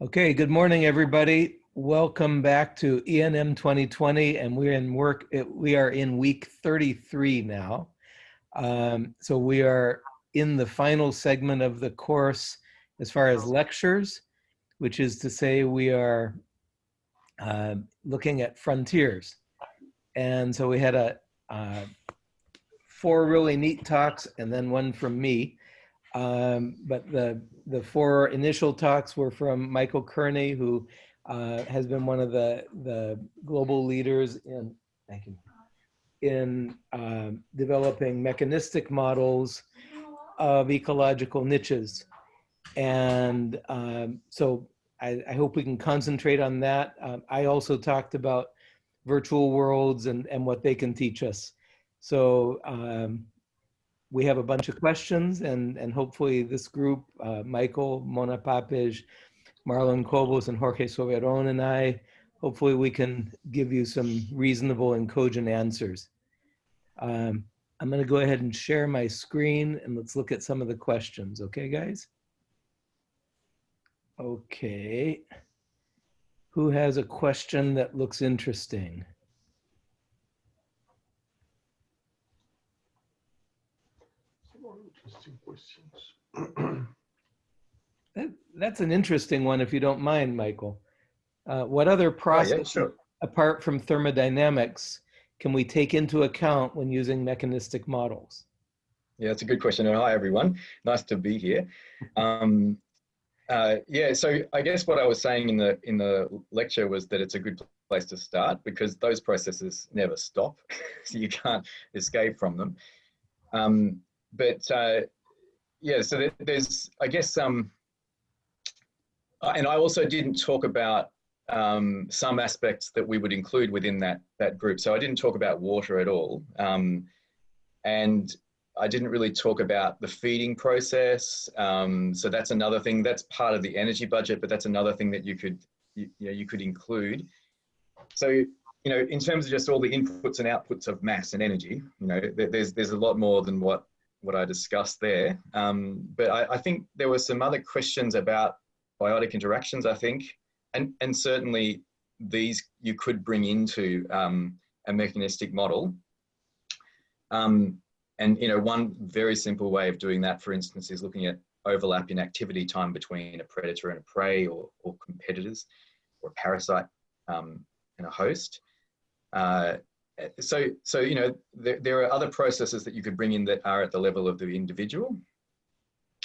Okay, good morning, everybody. Welcome back to ENM 2020, and we're in work. We are in week 33 now. Um, so we are in the final segment of the course as far as lectures, which is to say we are uh, looking at frontiers. And so we had a uh, four really neat talks and then one from me. Um, but the, the four initial talks were from Michael Kearney, who uh, has been one of the, the global leaders in, thank you, in uh, developing mechanistic models of ecological niches. And um, so I, I, hope we can concentrate on that. Um, I also talked about virtual worlds and, and what they can teach us. So um, we have a bunch of questions and, and hopefully this group, uh, Michael, Mona Papeș, Marlon Cobos and Jorge Soberon and I, hopefully we can give you some reasonable and cogent answers. Um, I'm gonna go ahead and share my screen and let's look at some of the questions. Okay, guys? Okay. Who has a question that looks interesting? Questions. that, that's an interesting one, if you don't mind, Michael. Uh, what other process, oh, yeah, sure. apart from thermodynamics, can we take into account when using mechanistic models? Yeah, that's a good question. And hi, everyone. Nice to be here. Um, uh, yeah, so I guess what I was saying in the in the lecture was that it's a good place to start because those processes never stop, so you can't escape from them. Um, but uh, yeah, so there's, I guess, um, and I also didn't talk about um, some aspects that we would include within that, that group. So I didn't talk about water at all. Um, and I didn't really talk about the feeding process. Um, so that's another thing that's part of the energy budget, but that's another thing that you could, you, you, know, you could include. So, you know, in terms of just all the inputs and outputs of mass and energy, you know, there's, there's a lot more than what what I discussed there. Um, but I, I, think there were some other questions about biotic interactions, I think, and, and certainly these you could bring into um, a mechanistic model. Um, and you know, one very simple way of doing that, for instance, is looking at overlap in activity time between a predator and a prey or, or competitors or a parasite um, and a host. Uh, so, so you know, there, there are other processes that you could bring in that are at the level of the individual.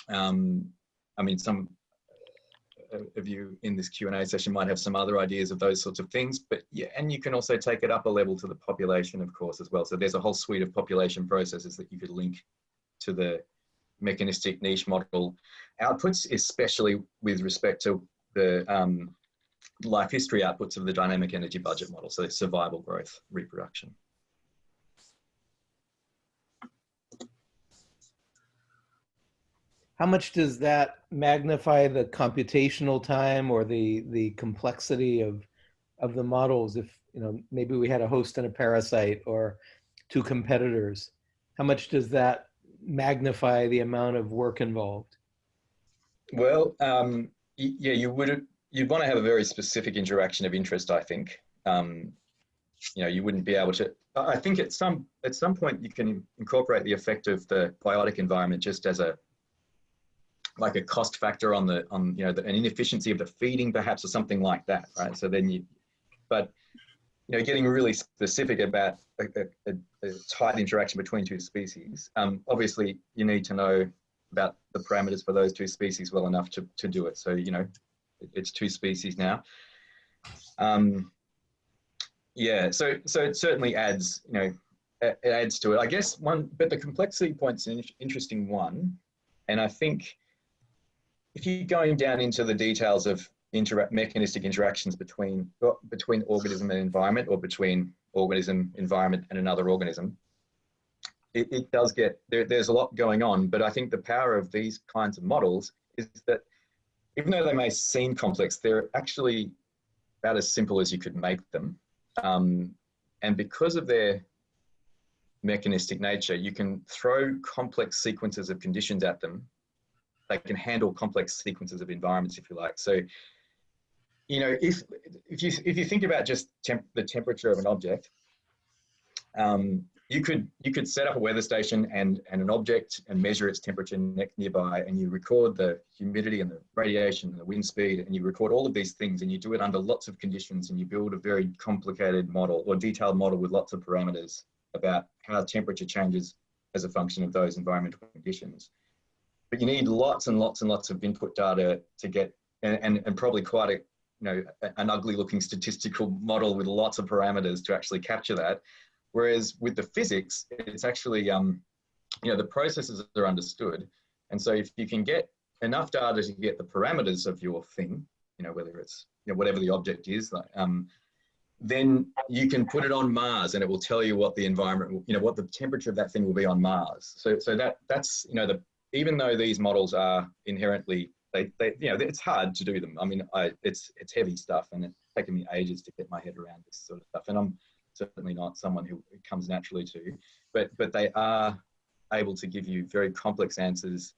Um, I mean, some of you in this Q&A session might have some other ideas of those sorts of things, but yeah, and you can also take it up a level to the population, of course, as well. So there's a whole suite of population processes that you could link to the mechanistic niche model outputs, especially with respect to the um, life history outputs of the dynamic energy budget model, so survival, growth, reproduction. How much does that magnify the computational time or the, the complexity of, of the models if, you know, maybe we had a host and a parasite or two competitors? How much does that magnify the amount of work involved? Well, um, yeah, you would you'd want to have a very specific interaction of interest, I think. Um, you know, you wouldn't be able to, I think at some, at some point you can incorporate the effect of the biotic environment just as a, like a cost factor on the, on, you know, the, an inefficiency of the feeding perhaps or something like that, right? So then you, but, you know, getting really specific about a, a, a tight interaction between two species, um, obviously you need to know about the parameters for those two species well enough to, to do it. So, you know, it's two species now. Um, yeah, so so it certainly adds, you know, it adds to it. I guess one, but the complexity point's an interesting one, and I think if you're going down into the details of interact mechanistic interactions between between organism and environment, or between organism, environment, and another organism, it, it does get there, there's a lot going on. But I think the power of these kinds of models is that even though they may seem complex, they're actually about as simple as you could make them. Um, and because of their mechanistic nature, you can throw complex sequences of conditions at them. They can handle complex sequences of environments, if you like. So you know, if if you if you think about just temp, the temperature of an object, um, you could you could set up a weather station and and an object and measure its temperature nearby, and you record the humidity and the radiation and the wind speed, and you record all of these things, and you do it under lots of conditions, and you build a very complicated model or detailed model with lots of parameters about how temperature changes as a function of those environmental conditions. But you need lots and lots and lots of input data to get, and, and, and probably quite a, you know, an ugly looking statistical model with lots of parameters to actually capture that. Whereas with the physics, it's actually, um, you know, the processes are understood. And so if you can get enough data to get the parameters of your thing, you know, whether it's, you know, whatever the object is, like, um, then you can put it on Mars and it will tell you what the environment, you know, what the temperature of that thing will be on Mars. So, so that that's, you know, the, even though these models are inherently, they, they, you know, it's hard to do them. I mean, I, it's, it's heavy stuff and it's taken me ages to get my head around this sort of stuff. And I'm certainly not someone who comes naturally to, but, but they are able to give you very complex answers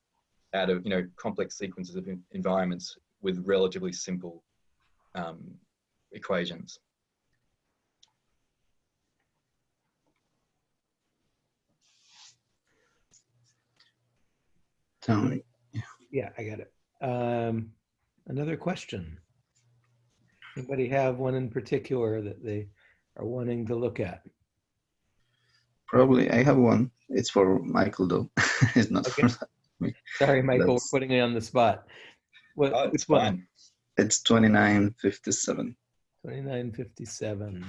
out of, you know, complex sequences of environments with relatively simple um, equations. Tony. Yeah, I got it. Um, another question. Anybody have one in particular that they are wanting to look at? Probably, I have one. It's for Michael though. it's not Okay. for me. Sorry, Michael, we're putting you on the spot. What, Oh, it's which one? fine. It's 2957. 2957.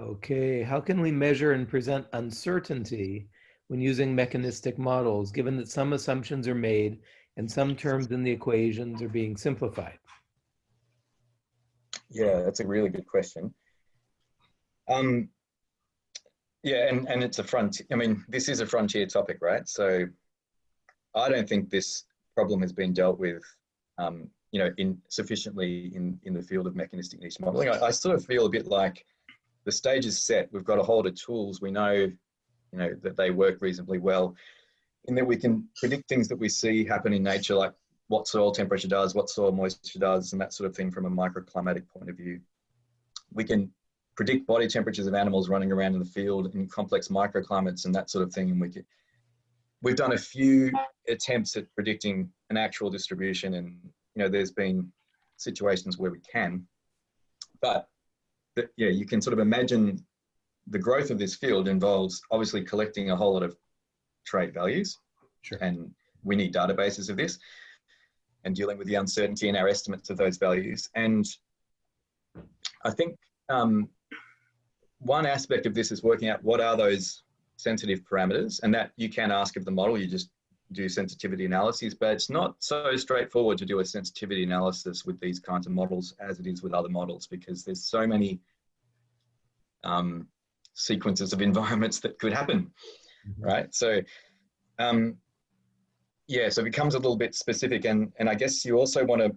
Okay, how can we measure and present uncertainty when using mechanistic models, given that some assumptions are made and some terms in the equations are being simplified? Yeah, that's a really good question. Um, yeah, and, and it's a front, I mean, this is a frontier topic, right? So I don't think this problem has been dealt with, um, you know, in sufficiently in, in the field of mechanistic niche modeling. I, I sort of feel a bit like the stage is set. We've got a hold of tools. We know, you know, that they work reasonably well in that we can predict things that we see happen in nature, like what soil temperature does, what soil moisture does, and that sort of thing from a microclimatic point of view. We can predict body temperatures of animals running around in the field in complex microclimates and that sort of thing. And we can, we've done a few attempts at predicting an actual distribution, and you know, there's been situations where we can, but that, yeah, you can sort of imagine the growth of this field involves obviously collecting a whole lot of trait values, Sure. and we need databases of this and dealing with the uncertainty in our estimates of those values. And I think um, one aspect of this is working out what are those sensitive parameters and that you can ask of the model, you just do sensitivity analyses, but it's not so straightforward to do a sensitivity analysis with these kinds of models as it is with other models because there's so many um, sequences of environments that could happen, Mhm. right? So um, yeah, so it becomes a little bit specific and, and I guess you also want to,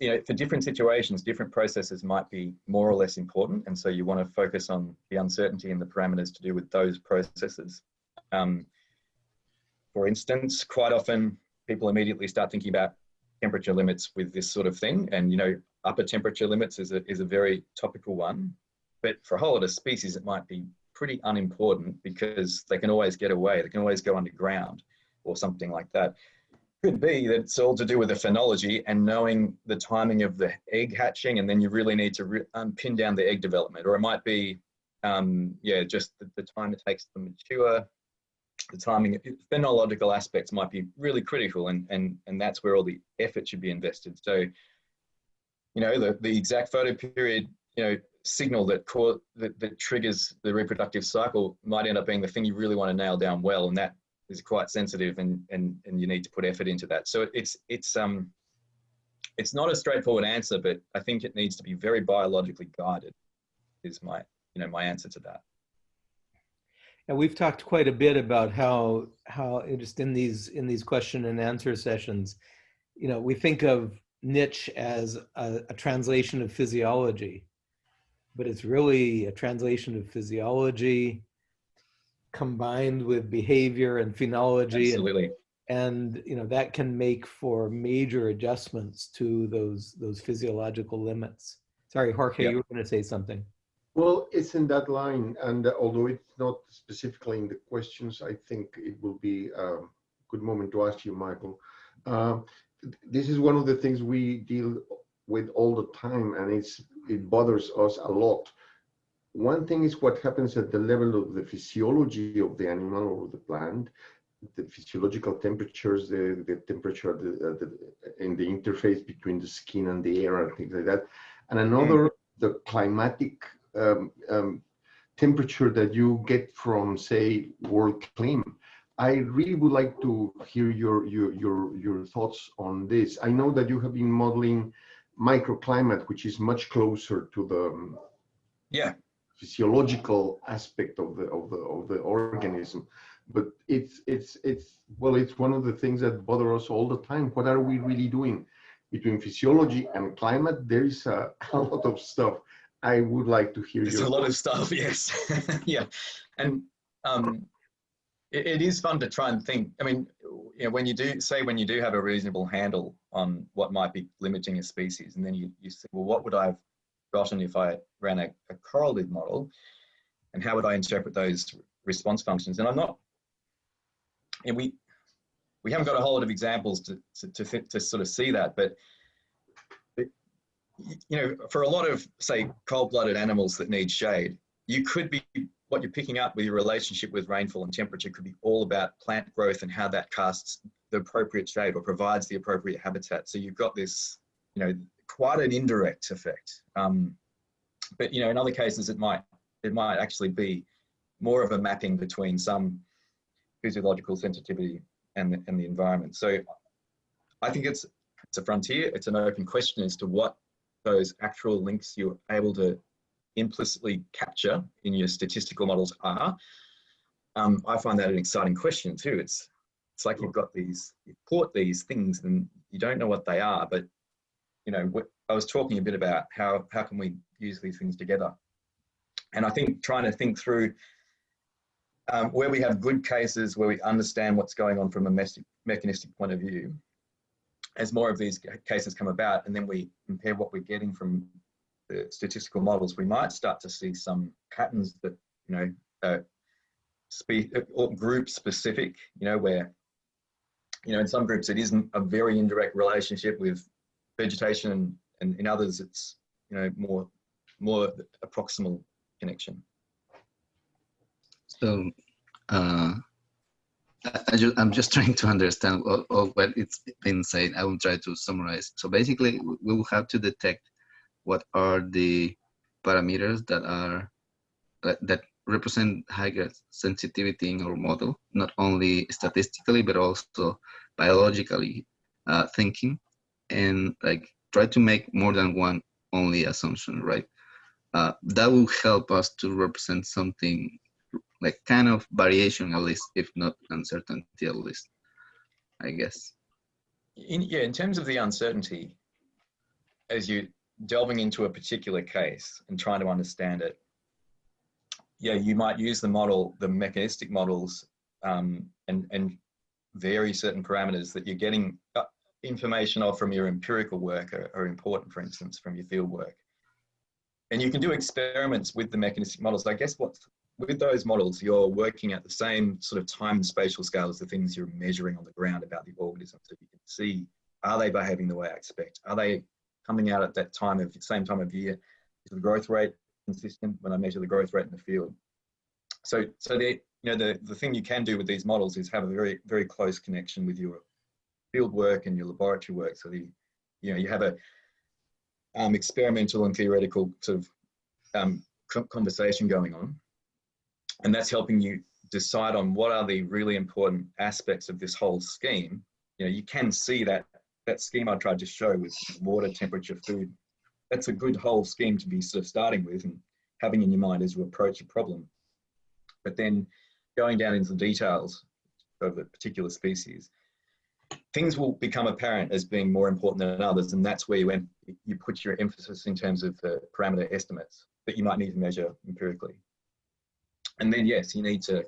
you know, for different situations, different processes might be more or less important. And so you want to focus on the uncertainty and the parameters to do with those processes. Um, for instance, quite often people immediately start thinking about temperature limits with this sort of thing. And, you know, upper temperature limits is a, is a very topical one. But for a whole lot of species, it might be pretty unimportant because they can always get away. They can always go underground or something like that. Could be that it's all to do with the phenology and knowing the timing of the egg hatching, and then you really need to re- um, pin down the egg development. Or it might be, um, yeah, just the, the time it takes to mature. The timing, phenological aspects might be really critical, and and and that's where all the effort should be invested. So, you know, the the exact photoperiod, you know, signal that, that that triggers the reproductive cycle might end up being the thing you really want to nail down well, and that is quite sensitive and and and you need to put effort into that. So it's it's um it's not a straightforward answer but i think it needs to be very biologically guided is my you know my answer to that. And we've talked quite a bit about how how just in these in these question and answer sessions, you know, we think of niche as a, a translation of physiology, but it's really a translation of physiology combined with behavior and phenology and, absolutely and you know that can make for major adjustments to those those physiological limits. Sorry, Jorge, Yeah. you were going to say something. Well, it's in that line, and uh, although it's not specifically in the questions, I think it will be a good moment to ask you, Michael. Um, th- this is one of the things we deal with all the time, and it's it bothers us a lot. One thing is what happens at the level of the physiology of the animal or the plant, the physiological temperatures, the, the temperature the, uh, the, in the interface between the skin and the air and things like that. And another, the climatic um, um, temperature that you get from, say, World Clim. I really would like to hear your, your, your, your thoughts on this. I know that you have been modeling microclimate, which is much closer to the um, Yeah, physiological aspect of the of the of the organism. But it's it's it's well it's one of the things that bother us all the time. What are we really doing? Between physiology and climate there is a, a lot of stuff. I would like to hear there's a lot of stuff. Yes, yeah, and um, it, it is fun to try and think. I mean, you know, when you do say when you do have a reasonable handle on what might be limiting a species, and then you you say, well, what would I have gotten if I ran a, a correlative model, and how would I interpret those response functions? And I'm not, and we we haven't got a whole lot of examples to to to, to sort of see that, but you know, for a lot of say cold-blooded animals that need shade, you could be what you're picking up with your relationship with rainfall and temperature could be all about plant growth and how that casts the appropriate shade or provides the appropriate habitat. So you've got this, you know, quite an indirect effect. Um, but you know, in other cases, it might it might actually be more of a mapping between some physiological sensitivity and the, and the environment. So I think it's it's a frontier. It's an open question as to what those actual links you're able to implicitly capture in your statistical models are. Um, I find that an exciting question too. It's it's like you've got these, you port these things and you don't know what they are, but you know, I was talking a bit about how how can we use these things together, and I think trying to think through um, where we have good cases where we understand what's going on from a mechanistic point of view, as more of these cases come about, and then we compare what we're getting from the statistical models, we might start to see some patterns that, you know, uh, spe- or group specific, you know, where, you know, in some groups it isn't a very indirect relationship with vegetation, and, and in others it's, you know, more, more a proximal connection. So, uh, I, I'm just trying to understand all, all what it's been said. I will try to summarize. So basically, we will have to detect what are the parameters that are that, that represent higher sensitivity in our model, not only statistically but also biologically uh, thinking, and like try to make more than one only assumption, right? Uh, that will help us to represent something like kind of variation at least, if not uncertainty at least, I guess. In, yeah, in terms of the uncertainty, as you delving into a particular case and trying to understand it, yeah, you might use the model, the mechanistic models, um, and and vary certain parameters that you're getting uh, information of from your empirical work are, are important, for instance, from your field work. And you can do experiments with the mechanistic models. I guess with those models, you're working at the same sort of time and spatial scale as the things you're measuring on the ground about the organism. So you can see, are they behaving the way I expect? Are they coming out at that time of same time of year? Is the growth rate consistent when I measure the growth rate in the field? So, so the you know the the thing you can do with these models is have a very very close connection with your field work and your laboratory work. So the you know you have a um, experimental and theoretical sort of um, conversation going on and that's helping you decide on what are the really important aspects of this whole scheme. You know, you can see that that scheme I tried to show with water, temperature, food. That's a good whole scheme to be sort of starting with and having in your mind as you approach a problem. But then going down into the details of a particular species, things will become apparent as being more important than others, and that's where you, you put your emphasis in terms of the parameter estimates that you might need to measure empirically and then yes, you need to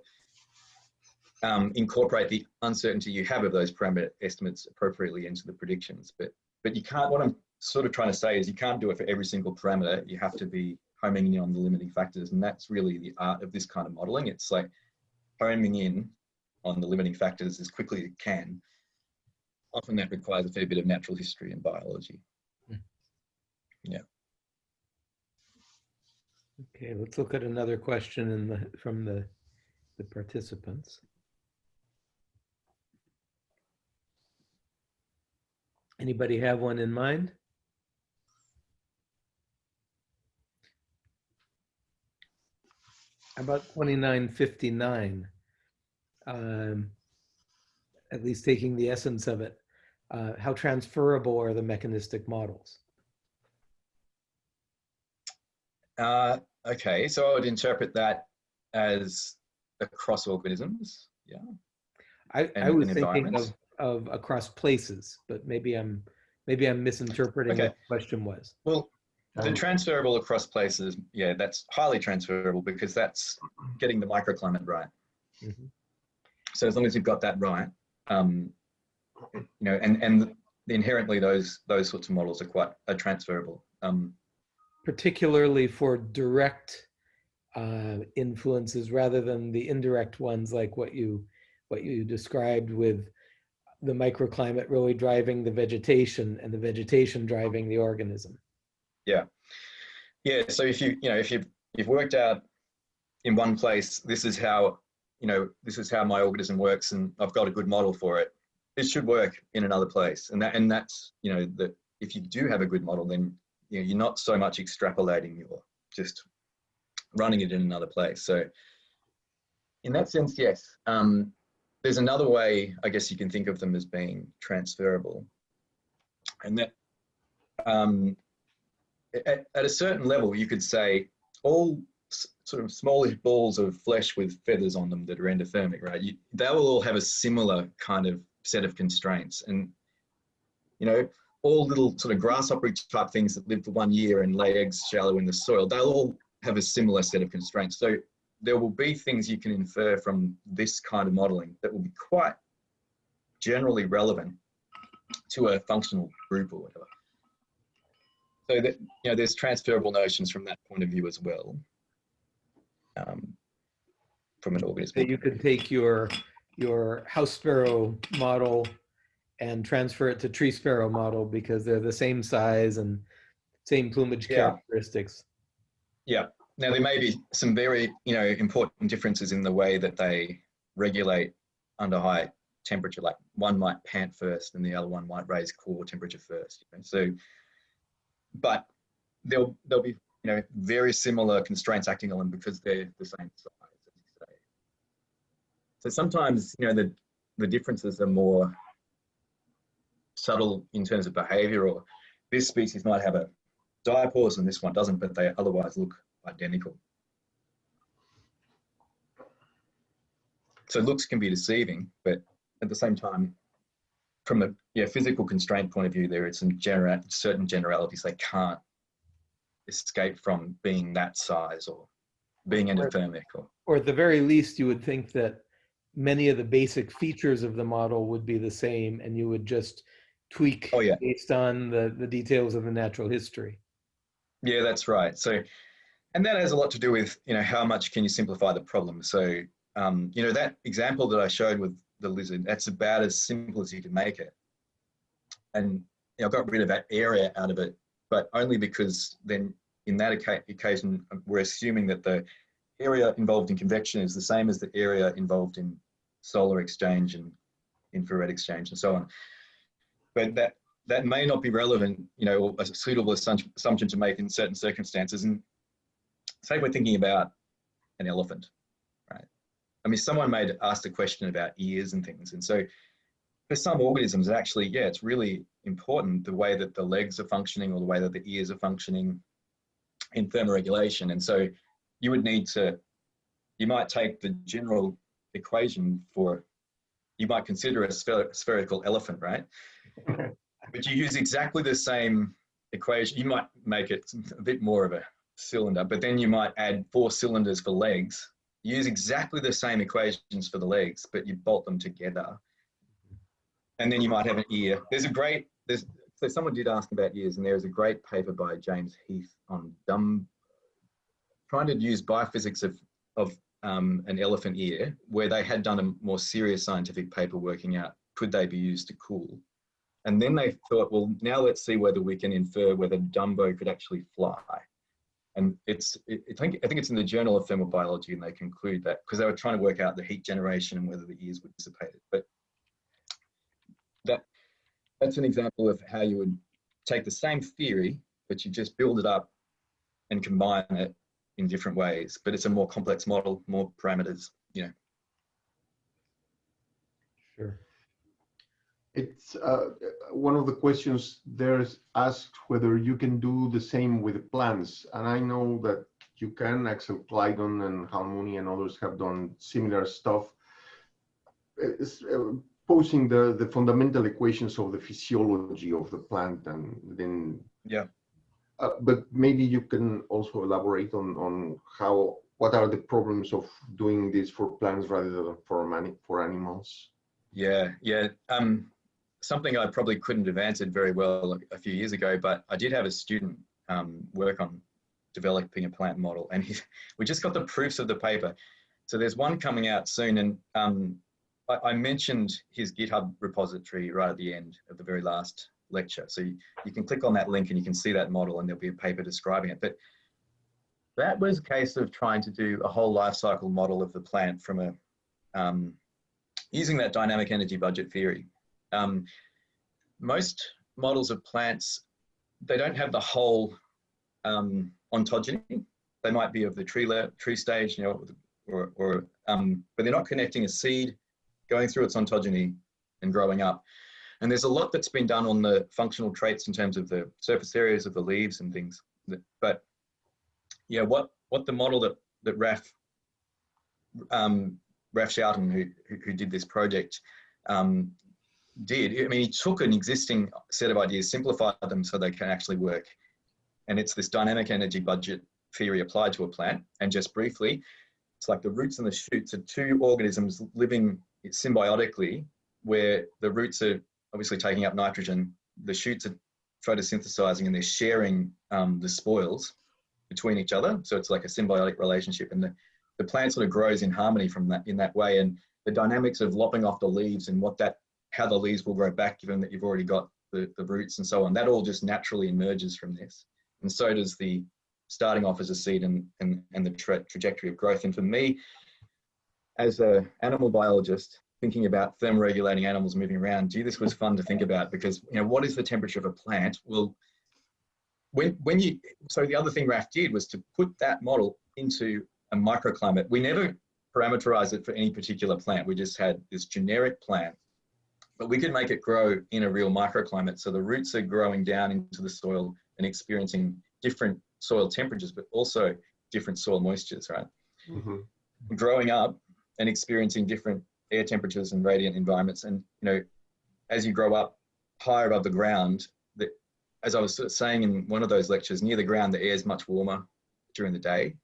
um, incorporate the uncertainty you have of those parameter estimates appropriately into the predictions. But but you can't. What I'm sort of trying to say is you can't do it for every single parameter. You have to be homing in on the limiting factors, and that's really the art of this kind of modeling. It's like homing in on the limiting factors as quickly as you can. Often that requires a fair bit of natural history and biology. Yeah. Okay, let's look at another question in the, from the, the participants. Anybody have one in mind? How About twenty-nine fifty-nine. Um, At least taking the essence of it, uh, how transferable are the mechanistic models? Uh, okay, so I would interpret that as across organisms. Yeah. I, I and- was thinking of, of across places, but maybe I'm, maybe I'm misinterpreting Okay. what the question was. Well, the Um, transferable across places, yeah, that's highly transferable because that's getting the microclimate right. Mhm. So as long as you've got that right, um, you know, and and inherently those those sorts of models are quite are transferable. Um, Particularly for direct uh, influences rather than the indirect ones like what you, what you described with the microclimate really driving the vegetation and the vegetation driving the organism. yeah, Yeah. so if you you know if you've you've worked out in one place, this is how you know this is how my organism works, and I've got a good model for it. It should work in another place, and that and that's you know that if you do have a good model, then you know, you're not so much extrapolating, you're just running it in another place. So in that sense, yes. Um, there's another way, I guess you can think of them as being transferable. And that um, at, at a certain level, you could say all sort of smallish balls of flesh with feathers on them that are endothermic, right? You, they will all have a similar kind of set of constraints. And, you know, all little sort of grasshopper type things that live for one year and lay eggs shallow in the soil, they'll all have a similar set of constraints. So there will be things you can infer from this kind of modeling that will be quite generally relevant to a functional group or whatever. So that, you know, there's transferable notions from that point of view as well. Um, from an organism. So you could take your, your house sparrow model and transfer it to tree sparrow model because they're the same size and same plumage Yeah. characteristics. Yeah. Now there may be some very, you know, important differences in the way that they regulate under high temperature. Like one might pant first, and the other one might raise core temperature first. You know? So, but there'll there'll be, you know, very similar constraints acting on them because they're the same size. As you say. So sometimes, you know, the the differences are more subtle in terms of behavior, or this species might have a diapause and this one doesn't, but they otherwise look identical. So looks can be deceiving, but at the same time, from a yeah, physical constraint point of view, there are some genera certain generalities they can't escape from being that size or being endothermic or Or at the very least, you would think that many of the basic features of the model would be the same and you would just tweak Oh, yeah. based on the, the details of the natural history. Yeah, that's right. So, and that has a lot to do with, you know, how much can you simplify the problem? So, um, you know, that example that I showed with the lizard, that's about as simple as you can make it. And you know, I got rid of that area out of it, but only because then in that occasion, we're assuming that the area involved in convection is the same as the area involved in solar exchange and infrared exchange and so on. But that that may not be relevant, you know, a suitable assumption assumption to make in certain circumstances. And say we're thinking about an elephant, right? I mean, someone may have asked a question about ears and things. And so for some organisms, actually, yeah, it's really important the way that the legs are functioning or the way that the ears are functioning in thermoregulation. And so you would need to, you might take the general equation for, you might consider a spher- spherical elephant, right? but you use exactly the same equation. You might make it a bit more of a cylinder, but then you might add four cylinders for legs You use exactly the same equations for the legs, but you bolt them together. And then you might have an ear. There's a great, there's, so someone did ask about ears and there's a great paper by James Heath on dumb, trying to use biophysics of, of um, an elephant ear, where they had done a more serious scientific paper working out, could they be used to cool? And then they thought, well, now let's see whether we can infer whether Dumbo could actually fly. And it's, it, I, think, I think it's in the Journal of Thermal Biology, and they conclude that because they were trying to work out the heat generation and whether the ears would dissipate it. But that, that's an example of how you would take the same theory, but you just build it up and combine it in different ways. But it's a more complex model, more parameters, you know. Sure. It's uh, one of the questions there's asked whether you can do the same with plants. And I know that you can, Axel Kleidon and Halmoni and others have done similar stuff. It's, uh, posing the, the fundamental equations of the physiology of the plant and then Yeah. Uh, but maybe you can also elaborate on on how what are the problems of doing this for plants rather than for mani for animals Yeah, yeah. Um, something I probably couldn't have answered very well a, few years ago, but I did have a student um, work on developing a plant model, and he, we just got the proofs of the paper. So there's one coming out soon, and um, I, I mentioned his GitHub repository right at the end of the very last lecture. So you, you can click on that link and you can see that model, and there'll be a paper describing it. But that was a case of trying to do a whole life cycle model of the plant from a um, using that dynamic energy budget theory. Um, most models of plants, they don't have the whole um, ontogeny. They might be of the tree tree stage, you know, or, or um, but they're not connecting a seed, going through its ontogeny and growing up. And there's a lot that's been done on the functional traits in terms of the surface areas of the leaves and things. But yeah, what what the model that that Raf um, Raf Schouten, who, who, did this project, um, did. I mean, he took an existing set of ideas, simplified them so they can actually work. And it's this dynamic energy budget theory applied to a plant. And just briefly, it's like the roots and the shoots are two organisms living symbiotically, where the roots are obviously taking up nitrogen, the shoots are photosynthesizing, and they're sharing um, the spoils between each other. So it's like a symbiotic relationship. And the, the plant sort of grows in harmony from that in that way. And the dynamics of lopping off the leaves and what that how the leaves will grow back given that you've already got the, the roots and so on. That all just naturally emerges from this. And so does the starting off as a seed and, and, and the tra trajectory of growth. And for me, as an animal biologist, thinking about thermoregulating animals moving around, gee, this was fun to think about because, you know, what is the temperature of a plant? Well, when, when you, so the other thing Raf did was to put that model into a microclimate. We never parameterized it for any particular plant. We just had this generic plant but we could make it grow in a real microclimate. So the roots are growing down into the soil and experiencing different soil temperatures, but also different soil moistures, right? mm -hmm. Growing up and experiencing different air temperatures and radiant environments. And, you know, as you grow up higher above the ground, the, as I was saying in one of those lectures, near the ground, the air is much warmer during the day.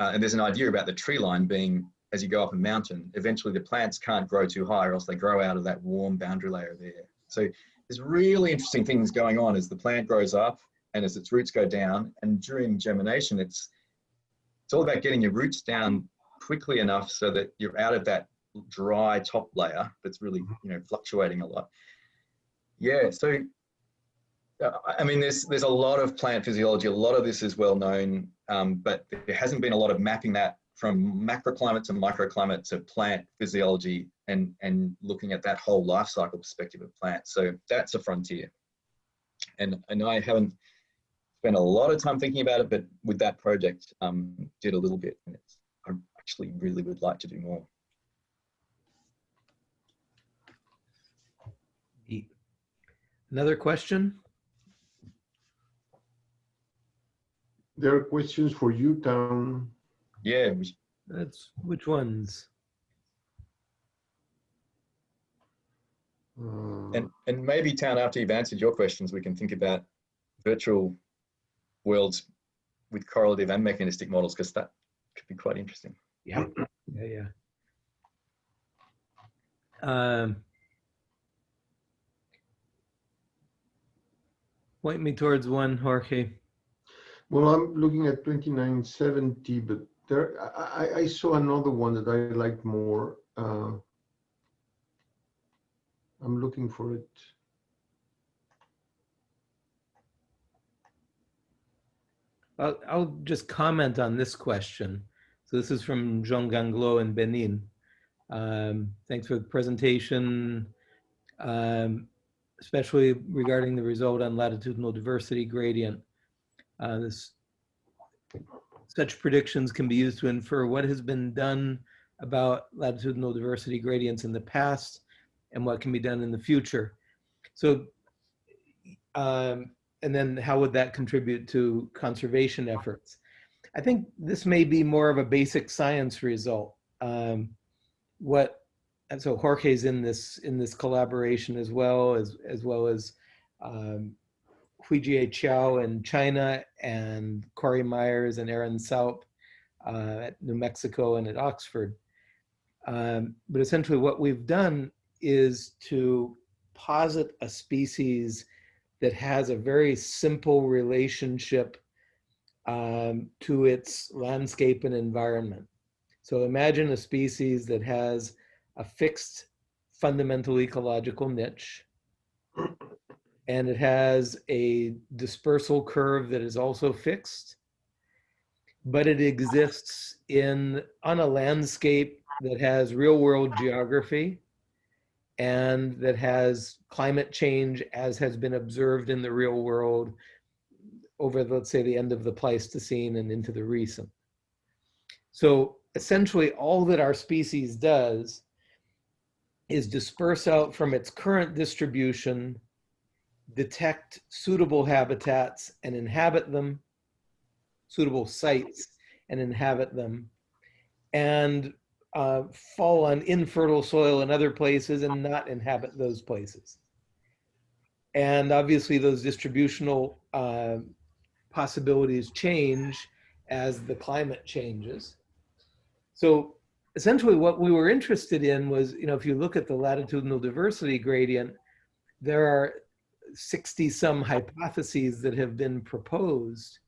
Uh, and there's an idea about the tree line being as you go up a mountain, eventually the plants can't grow too high or else they grow out of that warm boundary layer there. So there's really interesting things going on as the plant grows up and as its roots go down. And during germination, it's, it's all about getting your roots down quickly enough so that you're out of that dry top layer that's really, you know, fluctuating a lot. Yeah, so uh, I mean, there's there's a lot of plant physiology. A lot of this is well known, um, but there hasn't been a lot of mapping that from macroclimate to microclimate to plant physiology and, and looking at that whole life cycle perspective of plants. So that's a frontier. And, and I haven't spent a lot of time thinking about it, but with that project, um, did a little bit. And it's, I actually really would like to do more. Another question? There are questions for you, Town. Yeah. That's which ones? Uh, and, and maybe Town, after you've answered your questions, we can think about virtual worlds with correlative and mechanistic models, because that could be quite interesting. Yeah, yeah, yeah. Um, point me towards one, Jorge. Well, I'm looking at 2970, but there, I, I- I saw another one that I liked more. Uh, I'm looking for it. I'll, I'll just comment on this question. So this is from Jean Ganglo in Benin. Um, thanks for the presentation, um, especially regarding the result on latitudinal diversity gradient. Uh, this, such predictions can be used to infer what has been done about latitudinal diversity gradients in the past and what can be done in the future. So um, and then how would that contribute to conservation efforts? I think this may be more of a basic science result. Um, what, and so Jorge's in this in this collaboration as well as as well as um, Huijie Qiao in China and Corey Myers and Erin Saupe uh, at New Mexico and at Oxford. Um, but essentially, what we've done is to posit a species that has a very simple relationship um, to its landscape and environment. So imagine a species that has a fixed fundamental ecological niche, and it has a dispersal curve that is also fixed, but it exists in on a landscape that has real world geography and that has climate change as has been observed in the real world over, let's say, the end of the Pleistocene and into the recent. So essentially all that our species does is disperse out from its current distribution, detect suitable habitats and inhabit them, suitable sites and inhabit them, and uh, fall on infertile soil in other places and not inhabit those places. And obviously those distributional uh, possibilities change as the climate changes. So essentially what we were interested in was, you know, if you look at the latitudinal diversity gradient, there are 60 some hypotheses that have been proposed.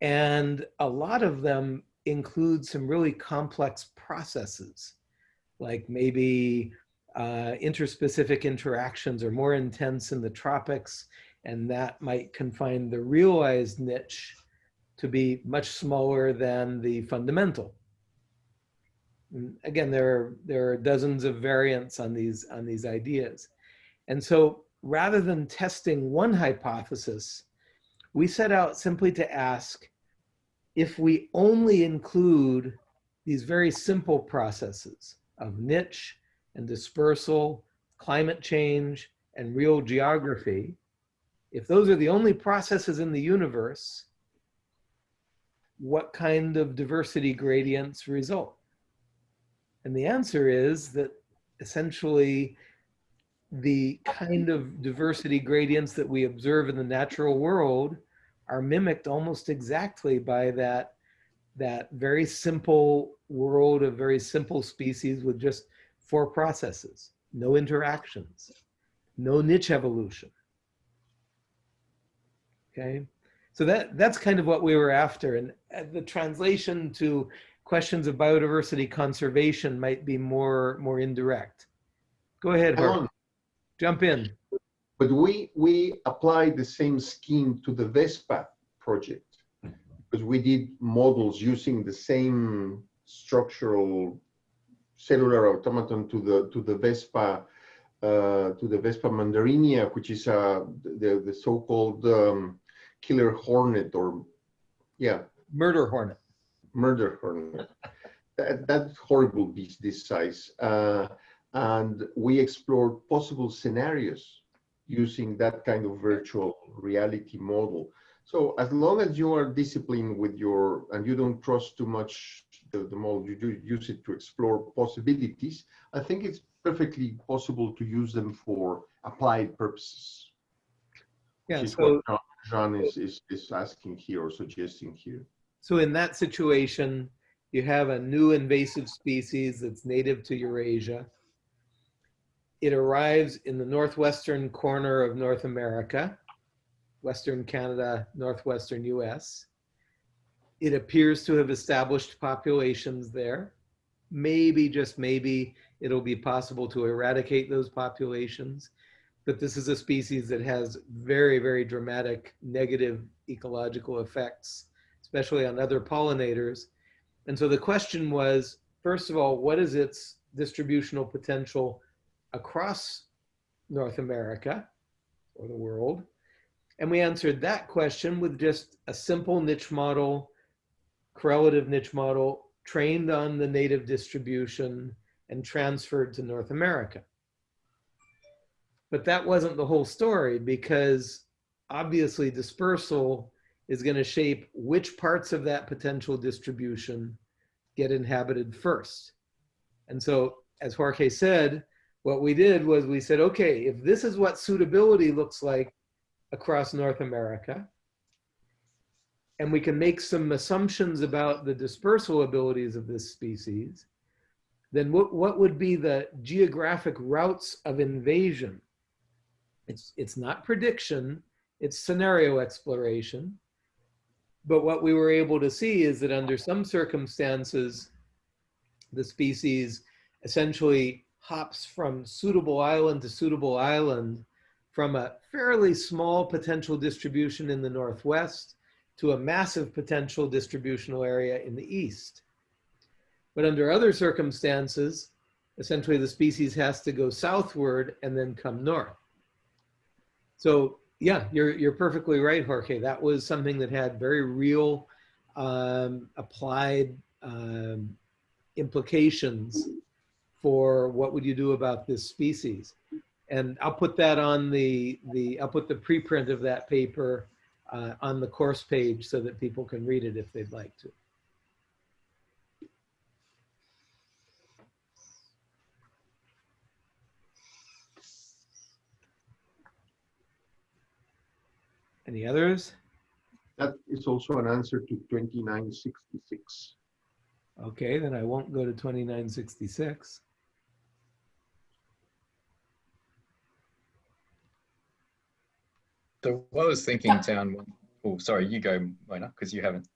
And a lot of them include some really complex processes, like maybe uh, interspecific interactions are more intense in the tropics, and that might confine the realized niche to be much smaller than the fundamental. Again, there are, there are dozens of variants on these, on these ideas. And so rather than testing one hypothesis, we set out simply to ask, if we only include these very simple processes of niche and dispersal, climate change, and real geography, if those are the only processes in the universe, what kind of diversity gradients result? And the answer is that essentially the kind of diversity gradients that we observe in the natural world are mimicked almost exactly by that, that very simple world of very simple species with just four processes, no interactions, no niche evolution. Okay, so that, that's kind of what we were after. And the translation to questions of biodiversity conservation might be more, more indirect. Go ahead, Jump in. But we, we applied the same scheme to the Vespa project because we did models using the same structural cellular automaton to the to the Vespa uh, to the Vespa mandarinia, which is uh, the the so-called um, killer hornet or yeah Murder hornet. Murder hornet. that, that horrible beast this size. Uh, and we explored possible scenarios using that kind of virtual reality model. So as long as you are disciplined with your, and you don't trust too much the, the model, you do use it to explore possibilities, I think it's perfectly possible to use them for applied purposes. Yeah, which is so what Jean is, is, is asking here or suggesting here. So in that situation, you have a new invasive species that's native to Eurasia. It arrives in the northwestern corner of North America, Western Canada, Northwestern US. It appears to have established populations there. Maybe, just maybe, it'll be possible to eradicate those populations. But this is a species that has very, very dramatic negative ecological effects, especially on other pollinators. And so the question was, first of all, what is its distributional potential across North America or the world? And we answered that question with just a simple niche model, correlative niche model, trained on the native distribution and transferred to North America. But that wasn't the whole story because obviously dispersal is going to shape which parts of that potential distribution get inhabited first. And so, as Jorge said, what we did was we said, okay, if this is what suitability looks like across North America, and we can make some assumptions about the dispersal abilities of this species, then what, what would be the geographic routes of invasion? It's, it's not prediction, it's scenario exploration. But what we were able to see is that under some circumstances, the species essentially hops from suitable island to suitable island from a fairly small potential distribution in the Northwest to a massive potential distributional area in the East. But under other circumstances, essentially the species has to go southward and then come north. So yeah, you're, you're perfectly right, Jorge. That was something that had very real um, applied um, implications for what would you do about this species. And I'll put that on the, the I'll put the preprint of that paper uh, on the course page so that people can read it if they'd like to. Any others? That is also an answer to 2966. Okay, then I won't go to 2966. So what I was thinking town, oh, sorry, you go, Mona, because you haven't.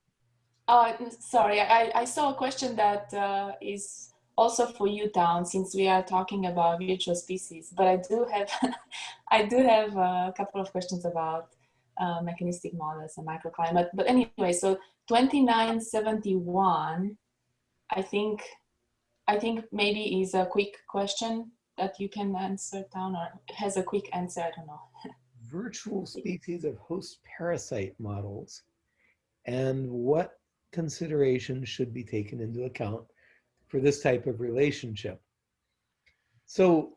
Uh, sorry, I, I saw a question that uh, is also for you, Town, since we are talking about virtual species. But I do have, I do have a couple of questions about uh, mechanistic models and microclimate. But anyway, so 2971, I think, I think maybe is a quick question that you can answer Town or has a quick answer, I don't know. Virtual species of host parasite models and what considerations should be taken into account for this type of relationship. So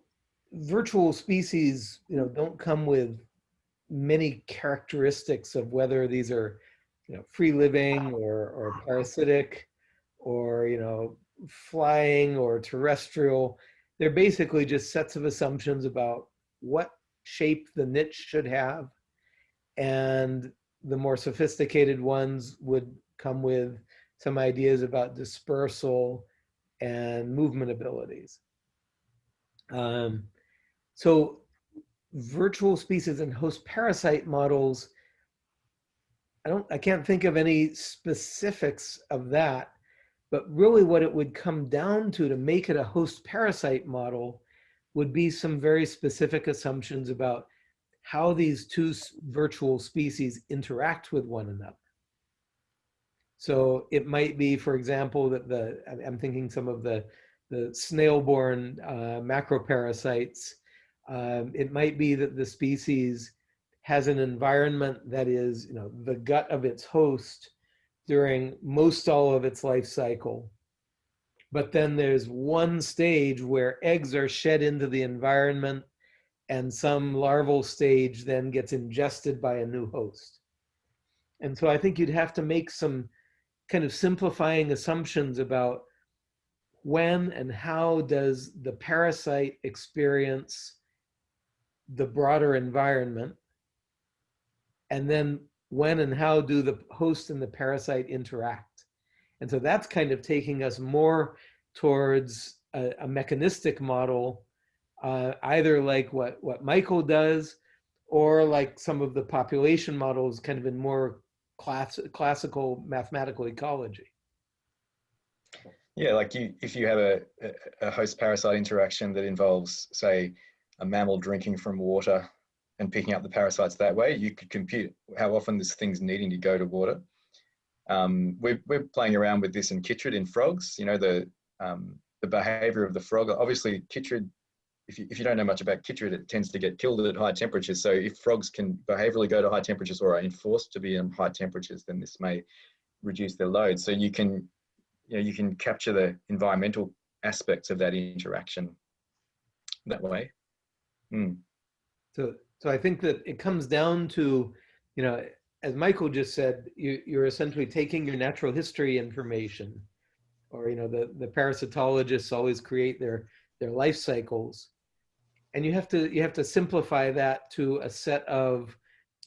virtual species, you know, don't come with many characteristics of whether these are, you know, free living or, or parasitic or, you know, flying or terrestrial. They're basically just sets of assumptions about what shape the niche should have. And the more sophisticated ones would come with some ideas about dispersal and movement abilities. Um, so virtual species and host parasite models, I don't, I can't think of any specifics of that, but really what it would come down to to make it a host parasite model would be some very specific assumptions about how these two virtual species interact with one another. So it might be, for example, that the, I'm thinking some of the, the snail-borne uh, macroparasites um, it might be that the species has an environment that is, you know, the gut of its host during most all of its life cycle. But then there's one stage where eggs are shed into the environment and some larval stage then gets ingested by a new host. And so I think you'd have to make some kind of simplifying assumptions about when and how does the parasite experience the broader environment? And then when and how do the host and the parasite interact? And so that's kind of taking us more towards a, a mechanistic model, uh, either like what, what Michael does, or like some of the population models kind of in more class, classical mathematical ecology. Yeah, like you, if you have a, a host parasite interaction that involves, say, a mammal drinking from water and picking up the parasites that way, you could compute how often this thing's needing to go to water. Um, we're, we're playing around with this in chytrid in frogs, you know, the, um, the behavior of the frog. Obviously, chytrid, if you, if you don't know much about chytrid, it tends to get killed at high temperatures. So if frogs can behaviorally go to high temperatures or are enforced to be in high temperatures, then this may reduce their load. So you can you know, you can capture the environmental aspects of that interaction that way. Mm. So, so I think that it comes down to, you know, as Michael just said, you, you're essentially taking your natural history information, or you know, the the parasitologists always create their their life cycles, and you have to you have to simplify that to a set of,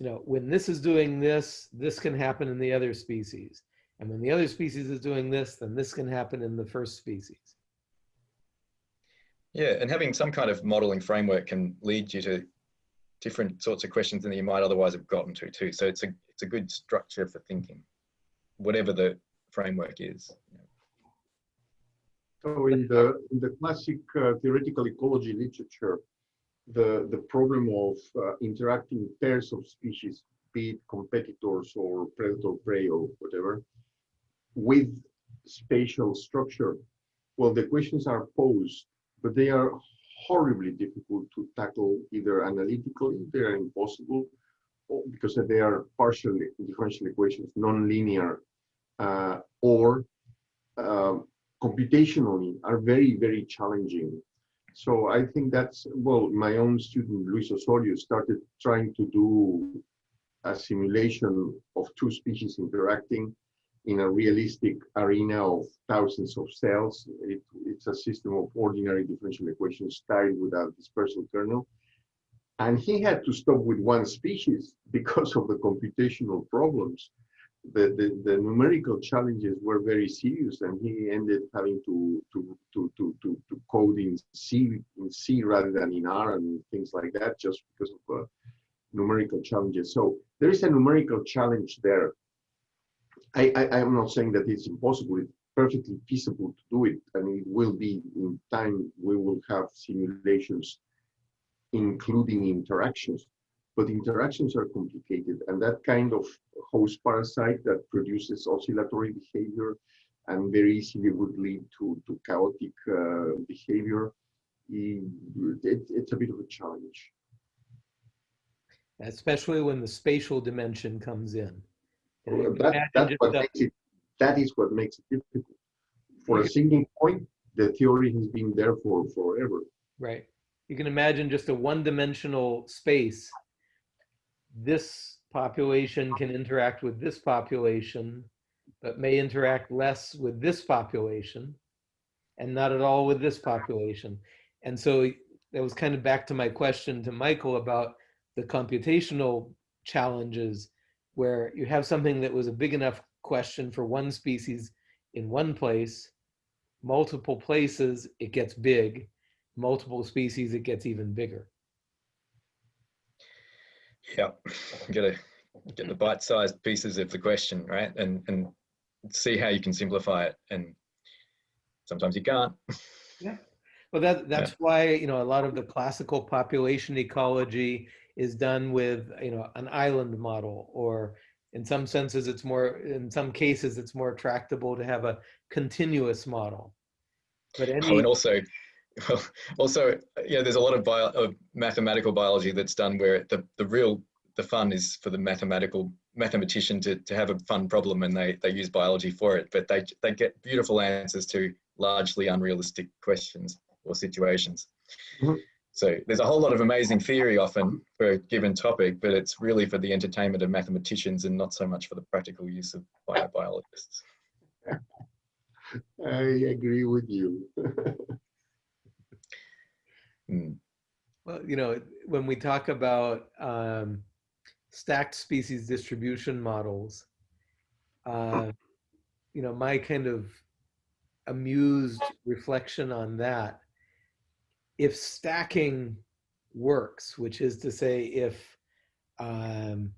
you know, when this is doing this, this can happen in the other species and when the other species is doing this, then this can happen in the first species. Yeah, and having some kind of modeling framework can lead you to different sorts of questions than you might otherwise have gotten to too. So it's a it's a good structure for thinking, whatever the framework is. So in the in the classic uh, theoretical ecology literature, the the problem of uh, interacting pairs of species, be it competitors or predator prey or whatever, with spatial structure, well, the questions are posed, but they are horribly difficult to tackle either analytically, they are impossible, because they are partial differential equations, non-linear, uh, or uh, computationally are very, very challenging. So I think that's, well, my own student, Luis Osorio, started trying to do a simulation of two species interacting in a realistic arena of thousands of cells. It, it's a system of ordinary differential equations tied with a dispersal kernel. And he had to stop with one species because of the computational problems. The, the, the numerical challenges were very serious and he ended having to, to, to, to, to, to code in C, in C rather than in R and things like that just because of uh, numerical challenges. So there is a numerical challenge there I, I, am not saying that it's impossible. It's perfectly feasible to do it. and it will be in time, we will have simulations including interactions. But interactions are complicated and that kind of host parasite that produces oscillatory behavior and very easily would lead to, to chaotic uh, behavior, it, it's a bit of a challenge. Especially when the spatial dimension comes in. That, that's what makes it, that is what makes it difficult. For a single point, the theory has been there for forever. Right. You can imagine just a one-dimensional space. This population can interact with this population, but may interact less with this population and not at all with this population. And so that was kind of back to my question to Michael about the computational challenges where you have something that was a big enough question for one species in one place, multiple places, it gets big, multiple species, it gets even bigger. Yeah, gotta get the bite-sized pieces of the question, right? And and see how you can simplify it. And sometimes you can't. Yeah. Well, that that's yeah. why you know a lot of the classical population ecology is done with you know an island model or in some senses it's more in some cases it's more tractable to have a continuous model but any oh, and also well, also yeah there's a lot of, bio, of mathematical biology that's done where the, the real the fun is for the mathematical mathematician to, to have a fun problem and they, they use biology for it but they, they get beautiful answers to largely unrealistic questions or situations mm -hmm. So there's a whole lot of amazing theory often for a given topic, but it's really for the entertainment of mathematicians and not so much for the practical use of biobiologists. I agree with you. mm. Well, you know, when we talk about um, stacked species distribution models, uh, you know, my kind of amused reflection on that, if stacking works, which is to say, if um,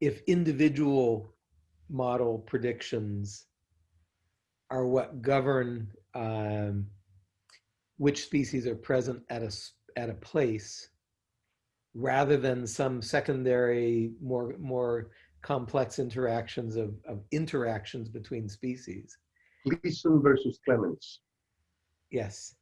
if individual model predictions are what govern um, which species are present at a at a place, rather than some secondary, more more complex interactions of, of interactions between species. Gleason versus Clements. Yes.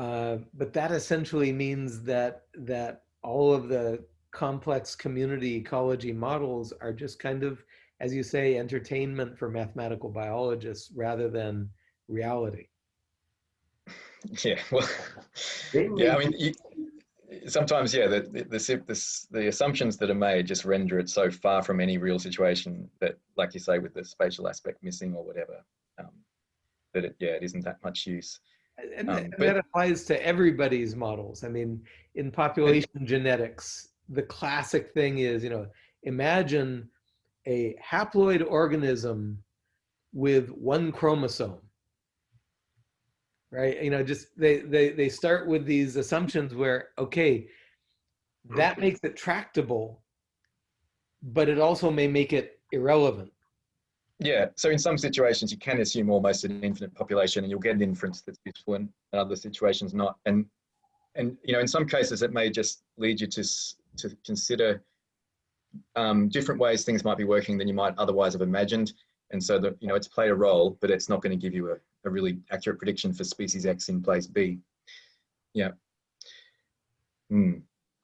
Uh, but that essentially means that that all of the complex community ecology models are just kind of, as you say, entertainment for mathematical biologists rather than reality. Yeah, well, yeah. I mean, you, sometimes, yeah, the the, the the the assumptions that are made just render it so far from any real situation that, like you say, with the spatial aspect missing or whatever, um, that it yeah, it isn't that much use. And, Um, and but- that applies to everybody's models. I mean, in population genetics, the classic thing is, you know, imagine a haploid organism with one chromosome. Right? You know, just they they they start with these assumptions where okay, that makes it tractable, but it also may make it irrelevant. Yeah, so in some situations you can assume almost an infinite population, and you'll get an inference that's useful, and in other situations not. And and you know, in some cases, it may just lead you to to consider um, different ways things might be working than you might otherwise have imagined. And so that you know, it's played a role, but it's not going to give you a, a really accurate prediction for species X in place B. Yeah. Hmm.